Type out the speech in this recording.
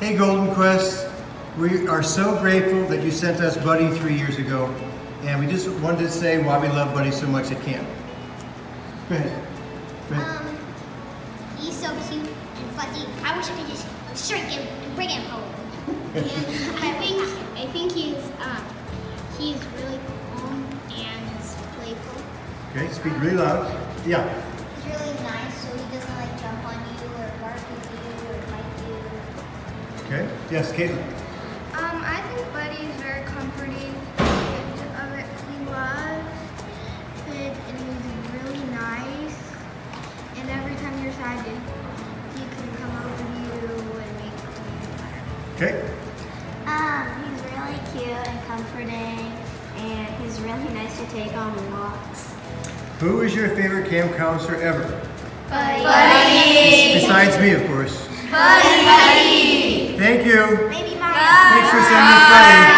Hey Golden Quest, we are so grateful that you sent us Buddy three years ago, and we just wanted to say why we love Buddy so much at camp. Go ahead. Go ahead. Um, he's so cute and fuzzy. I wish I could just shrink him and bring him home. and I think I think he's um he's really calm and playful. Okay, speak really loud. Yeah. He's really nice, so he doesn't like jump on you or bark at you or bite you. Okay. Yes, Caitlin. Um, I think Buddy is very comforting. And of it, he loves it, and he's really nice. And every time you're sad, he can come over to you and make you feel better. Okay. Um, he's really cute and comforting, and he's really nice to take on walks. Who is your favorite camp counselor ever? Buddy. Besides me, of course. Buddy. Thank you. Maybe mine. Thanks for sending us buddy.